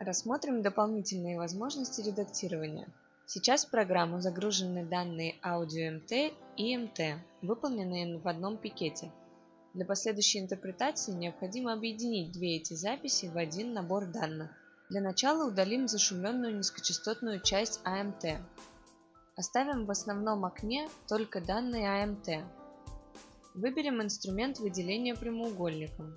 Рассмотрим дополнительные возможности редактирования. Сейчас в программу загружены данные аудио МТ и МТ, выполненные в одном пикете. Для последующей интерпретации необходимо объединить две эти записи в один набор данных. Для начала удалим зашумленную низкочастотную часть АМТ. Оставим в основном окне только данные АМТ. Выберем инструмент выделения прямоугольником.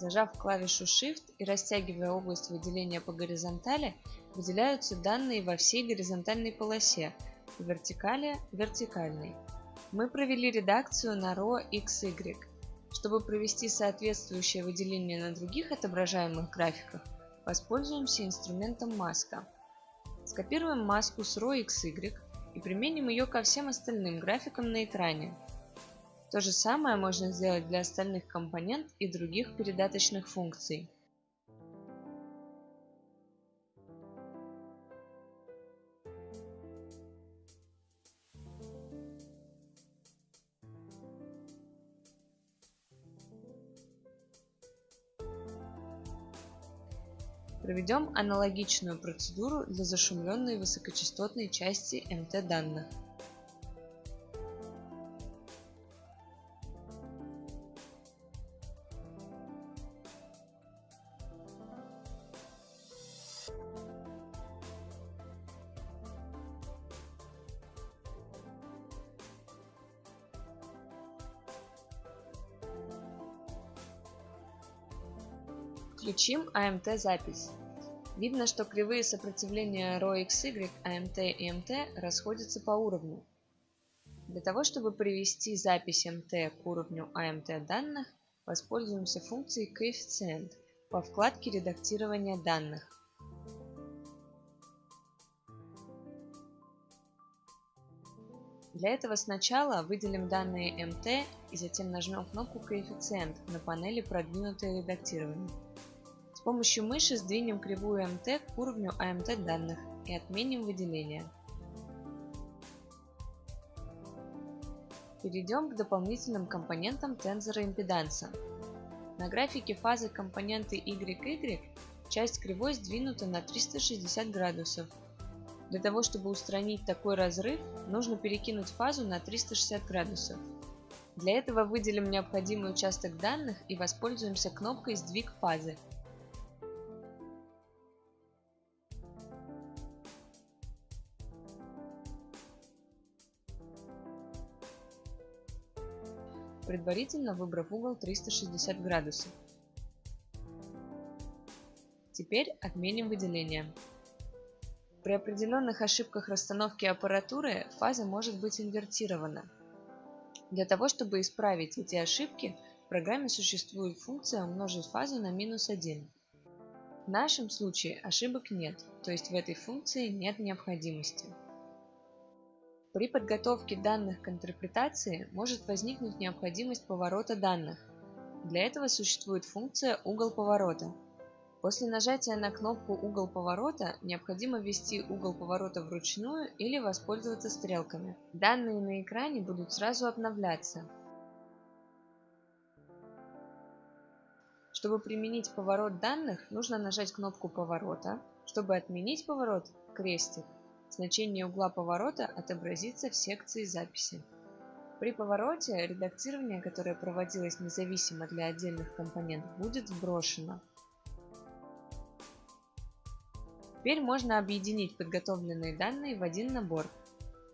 Зажав клавишу Shift и растягивая область выделения по горизонтали, выделяются данные во всей горизонтальной полосе, по вертикали – вертикальной. Мы провели редакцию на RAW XY. Чтобы провести соответствующее выделение на других отображаемых графиках, воспользуемся инструментом маска. Скопируем маску с RAW XY и применим ее ко всем остальным графикам на экране. То же самое можно сделать для остальных компонент и других передаточных функций. Проведем аналогичную процедуру для зашумленной высокочастотной части МТ Включим AMT запись. Видно, что кривые сопротивления ρxy, AMT и MT расходятся по уровню. Для того, чтобы привести запись MT к уровню AMT данных, воспользуемся функцией коэффициент по вкладке редактирования данных. Для этого сначала выделим данные MT и затем нажмем кнопку «Коэффициент» на панели «Продвинутое редактирование». С помощью мыши сдвинем кривую МТ к уровню АМТ данных и отменим выделение. Перейдем к дополнительным компонентам тензора импеданса. На графике фазы компоненты YY часть кривой сдвинута на 360 градусов. Для того, чтобы устранить такой разрыв, нужно перекинуть фазу на 360 градусов. Для этого выделим необходимый участок данных и воспользуемся кнопкой «Сдвиг фазы», предварительно выбрав угол 360 градусов. Теперь отменим выделение. При определенных ошибках расстановки аппаратуры фаза может быть инвертирована. Для того, чтобы исправить эти ошибки, в программе существует функция умножить фазу на минус 1. В нашем случае ошибок нет, то есть в этой функции нет необходимости. При подготовке данных к интерпретации может возникнуть необходимость поворота данных. Для этого существует функция «Угол поворота». После нажатия на кнопку «Угол поворота» необходимо ввести угол поворота вручную или воспользоваться стрелками. Данные на экране будут сразу обновляться. Чтобы применить поворот данных, нужно нажать кнопку поворота. Чтобы отменить поворот – крестик. Значение угла поворота отобразится в секции записи. При повороте редактирование, которое проводилось независимо для отдельных компонентов, будет сброшено. Теперь можно объединить подготовленные данные в один набор.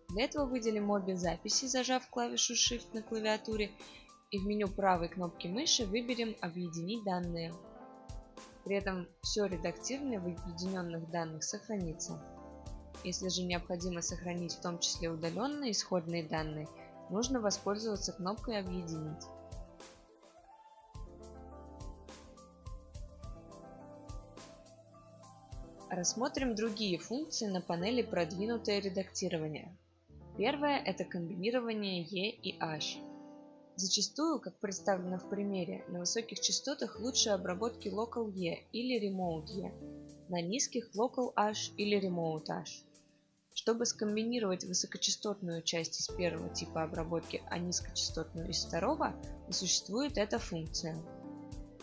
Для этого выделим обе записи, зажав клавишу Shift на клавиатуре, и в меню правой кнопки мыши выберем «Объединить данные». При этом все редактирование в объединенных данных сохранится. Если же необходимо сохранить в том числе удаленные исходные данные, нужно воспользоваться кнопкой «Объединить». Рассмотрим другие функции на панели «Продвинутое редактирование». Первое – это комбинирование E и H. Зачастую, как представлено в примере, на высоких частотах лучше обработки Local E или Remote E, на низких Local H или Remote H. Чтобы скомбинировать высокочастотную часть из первого типа обработки, а низкочастотную из второго, существует эта функция.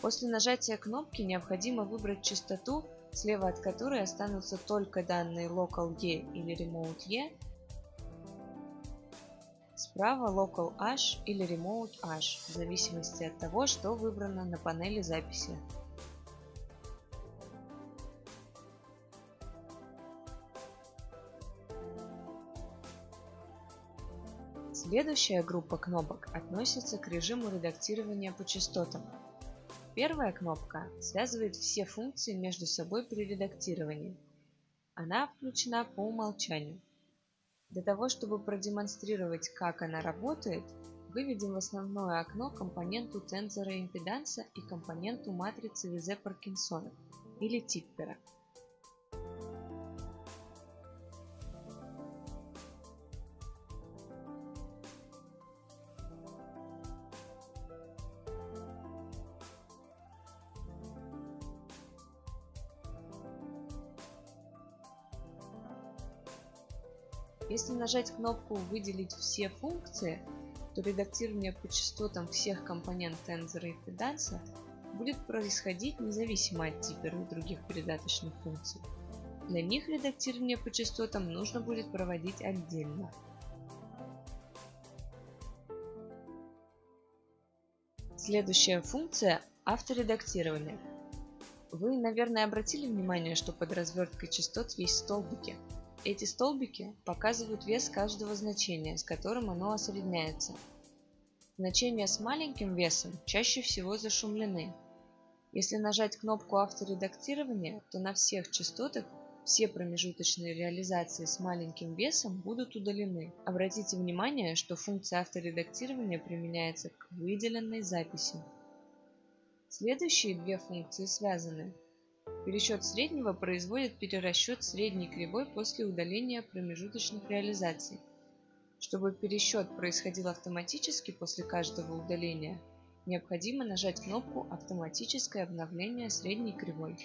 После нажатия кнопки необходимо выбрать частоту, слева от которой останутся только данные local E или remote E, справа local H или remote H, в зависимости от того, что выбрано на панели записи. Следующая группа кнопок относится к режиму редактирования по частотам. Первая кнопка связывает все функции между собой при редактировании. Она включена по умолчанию. Для того, чтобы продемонстрировать, как она работает, выведем в основное окно компоненту тензора импеданса и компоненту матрицы Визе-Паркинсона или Типпера. Если нажать кнопку «Выделить все функции», то редактирование по частотам всех компонент тензора и педанса будет происходить независимо от типа и других передаточных функций. Для них редактирование по частотам нужно будет проводить отдельно. Следующая функция – авторедактирование. Вы, наверное, обратили внимание, что под разверткой частот есть столбики – эти столбики показывают вес каждого значения, с которым оно осредняется. Значения с маленьким весом чаще всего зашумлены. Если нажать кнопку авторедактирования, то на всех частотах все промежуточные реализации с маленьким весом будут удалены. Обратите внимание, что функция авторедактирования применяется к выделенной записи. Следующие две функции связаны. Пересчет среднего производит перерасчет средней кривой после удаления промежуточных реализаций. Чтобы пересчет происходил автоматически после каждого удаления, необходимо нажать кнопку «Автоматическое обновление средней кривой».